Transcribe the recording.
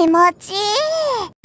気持ちいい。